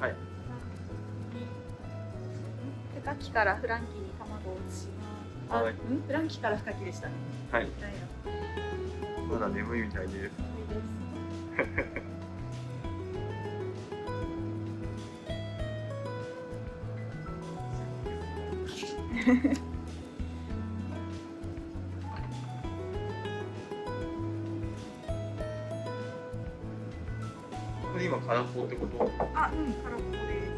はい。深きからフランキーに卵を移します。あ、はい。うん？フランキーから深きでした。ねはい。まだ眠いみたいで。すいいです これ今空っぽってこと？あ、うん、空っぽです。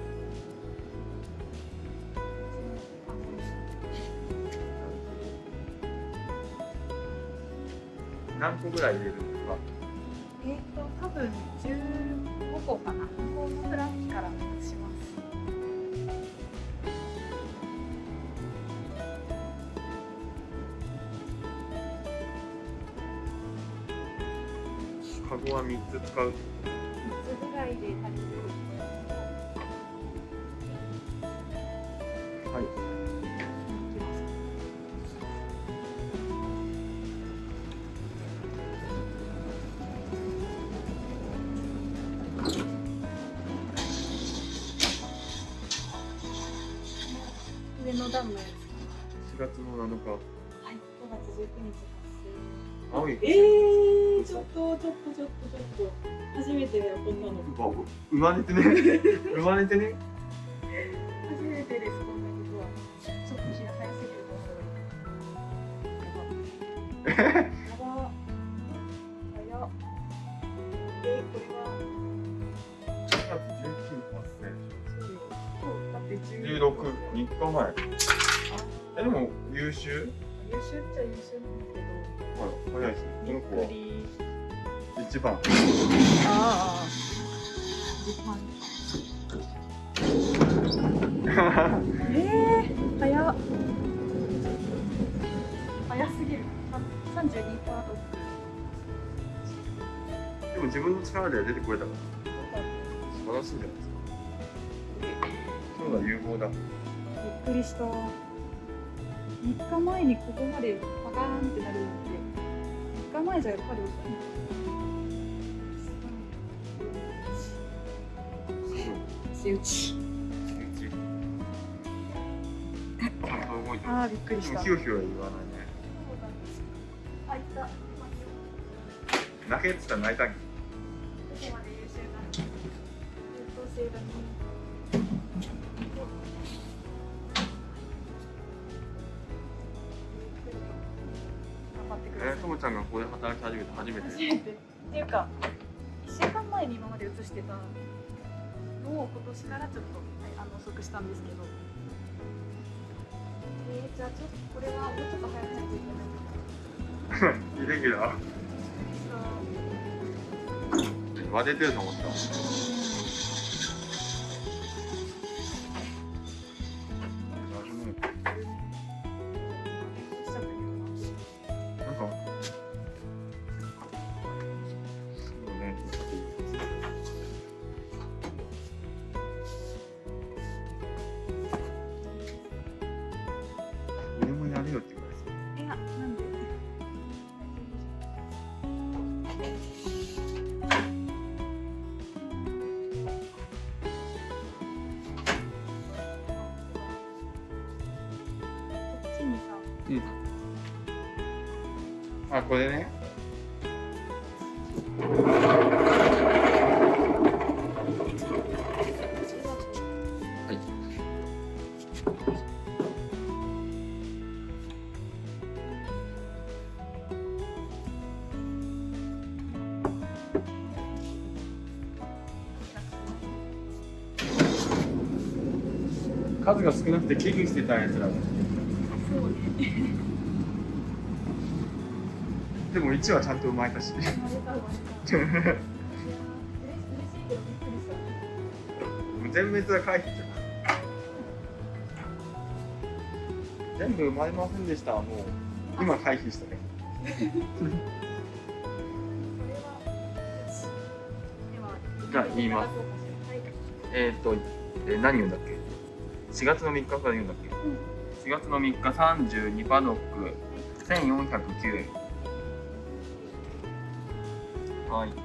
何個ぐらい入れるんですか？えーと、多分15個かな。向こうのフランキーから移します。カゴは3つ使う3つぐらいで足りるはい。上の段のやつ。か4月の7日。なはい、5月19日発青い生えー、ちょっとちょっとちょっとちょっと。初めてだよこんなの。生まれてね。生まれてね。初めてですこんなことはちょっ。と日が早すぎると思うやばやば早っ。えこれは4月19発そうよ今日だっ。て生16 16、3日前あえでも優秀優秀っ。ちゃ優秀なんだけどはい早いですね。こ一番ああえー、早っ。早すぎる。32パート。でも自分の力で出てこれた。から素晴らしいじゃないですかそうだ有望だびっくりした。3日前にここまでパカーンってなるなんて3日前じゃやっぱり。打ちああびっくりした。言わないね。あいた。泣けって言ったら泣いたんけどこまで優秀な優等生だね働き始めて初めて。初めてっていうか1週間前に今まで移してたのを今年からちょっと、はい、あの遅くしたんですけど。えー、じゃあちょっとこれはもうちょっと早くないといけな。い イレギュラー。割れてると思ったななんであこれね。数が少なくて危惧してたやつらそうね。でも1はちゃんと生まれたし。全滅は回避じゃん全部生まれませんでしたもう今回避したね。じゃあ言います。はい。えっ、ー、と、えー何言うんだっけ？4月の3日から言うんだっけ、4月の3日32パドック1409円はい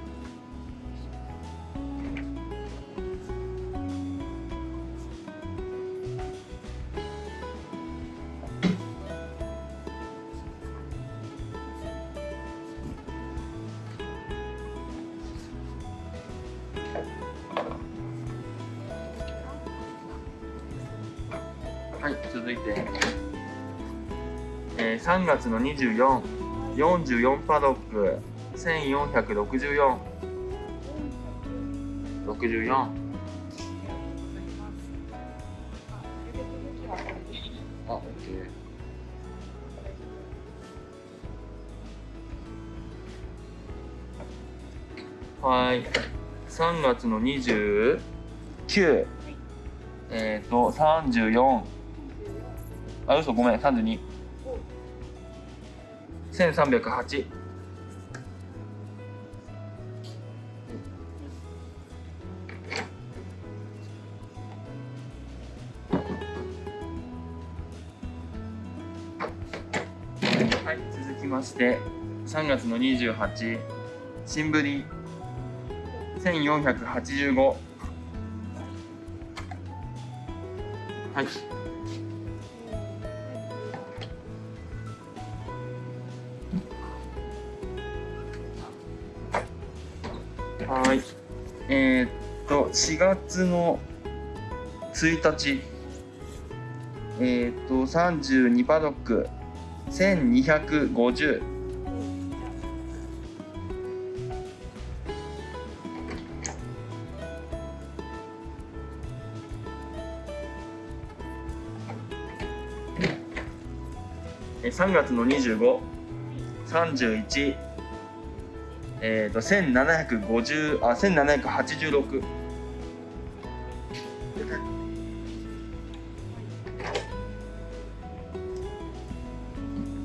続いて、えー、3月の24 44パドック。1464 64あ、オッケー。はい。3月の29、えっ、ー、と、34、あ、嘘、ごめん、32。1308。はい、続きまして3月の28新ぶり1485はいはい。えー、っと4月の1日。えー、っと32パドック。1250。3月の2531えっ、ー、と1750あ1786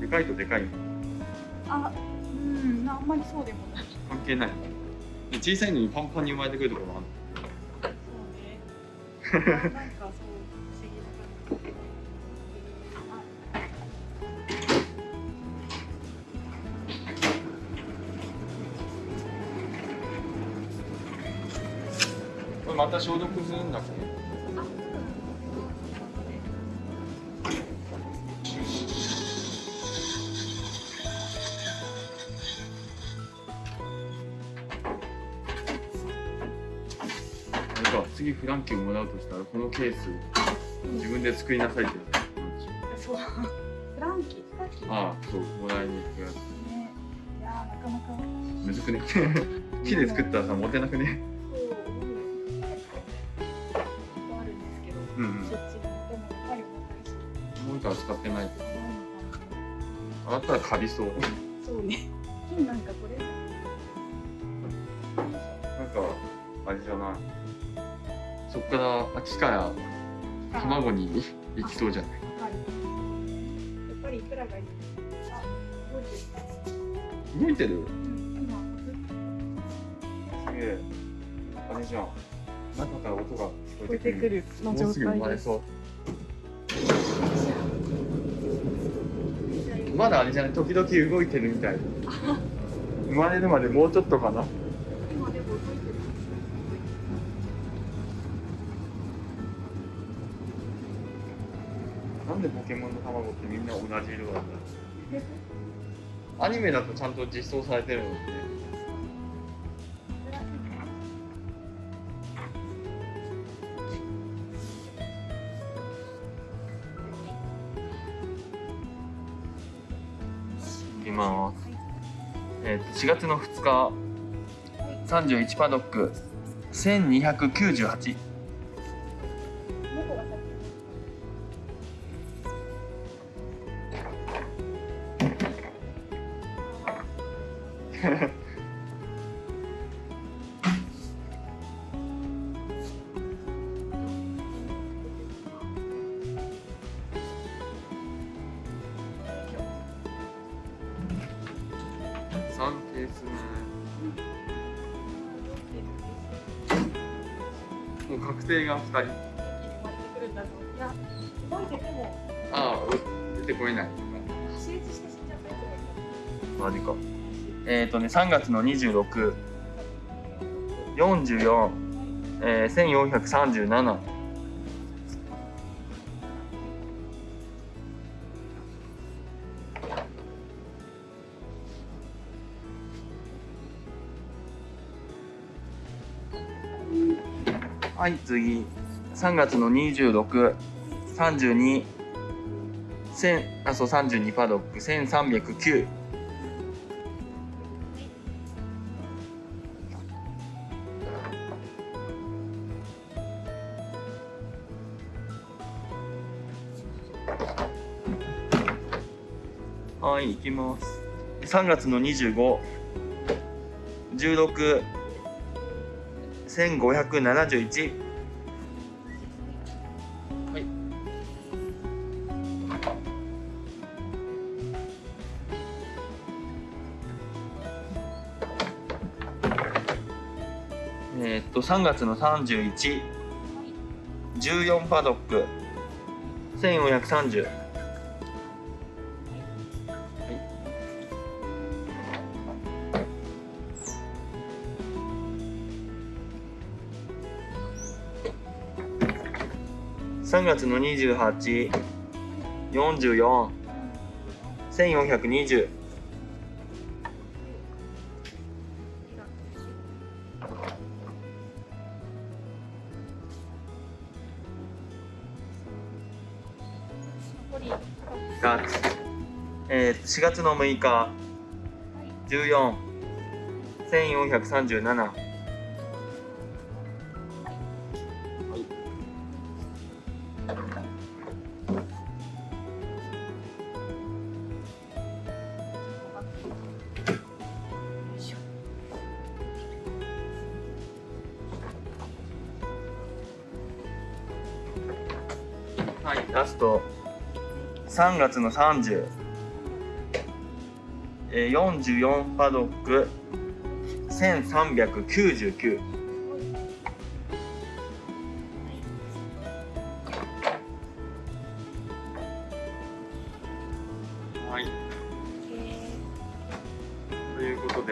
でかいとでかい。あうんあんまりそうでもない。関係ない。小さいのにパンパンに生まれてくるところもある。そうね。なんかた消毒するんだっけあれか次フランキーをもらうとしたらこのケース自分で作りなさいってそう。フランキーフランキーああそうもらいに行くやつ。ね。いやーなかなか。むずくね？木で作ったらさ持てなくね？ったらカビそう。なそうね。金 なんかこれ。なんかあれじゃない。そっからあ機から卵に行きそうじゃない？はい。やっぱりいくらがいい？あ動いてる。すげえ。あれじゃん。中から音が聞こええてくる。もうすぐ生まれそうまだあれじゃない？時々動いてるみたい。生まれるまでもうちょっとかな？今でも動いてるなんでポケモンの卵ってみんな同じ色なんだ？アニメだとちゃんと実装されてるのって。ます。えー、と4月の2日31パドック1298 3ケース目もう確定が2人いや動いててもああ出てこないマジかえっ、ー、とね3月の26 44えー、1437はい次。3月の2632千あそう32パドック。1309はい行きます。3月の25 16 1571はい。えーっと3月の31 14パドック3月の28、44、1420。えー、4月の6日、14、1437。はい、ラスト。3月の30、えー、44パドック。1399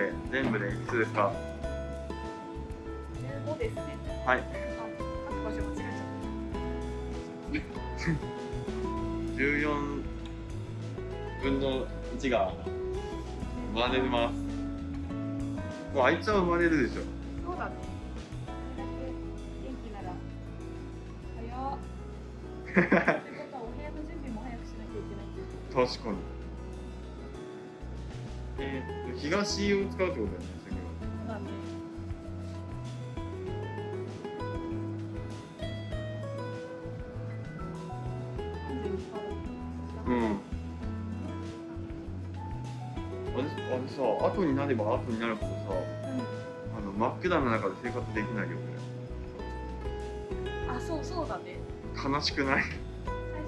で全部でいくつですか？15ですね。はい。あ書く場所間違えちゃっ14分の1が生まれます。もうあいつは生まれるでしょ。たそうだね。元気なら早っ。ってことはお部屋の準備も早くしなきゃいけない確かに。えー、東を使うってことだよねうん。あれあれさ後になれば後になるほどさあの真っ暗な中で生活できないよねあそうそうだね。悲しくない？最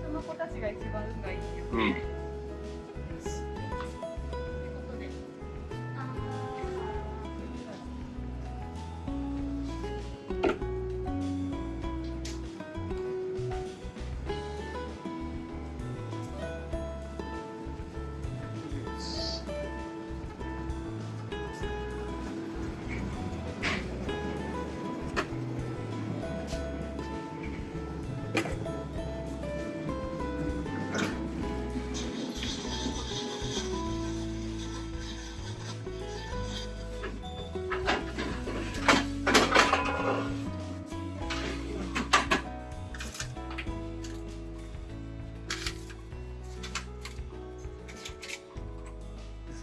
初の子たちが一番運がいいようん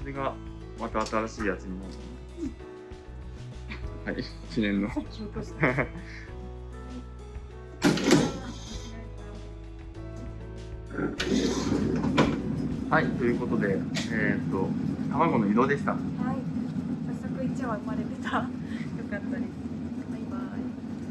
れがまた新しいやつになるはい。記念の。はいということでえー、っと卵の色でした。はい。早速1羽生まれてた。よかったです。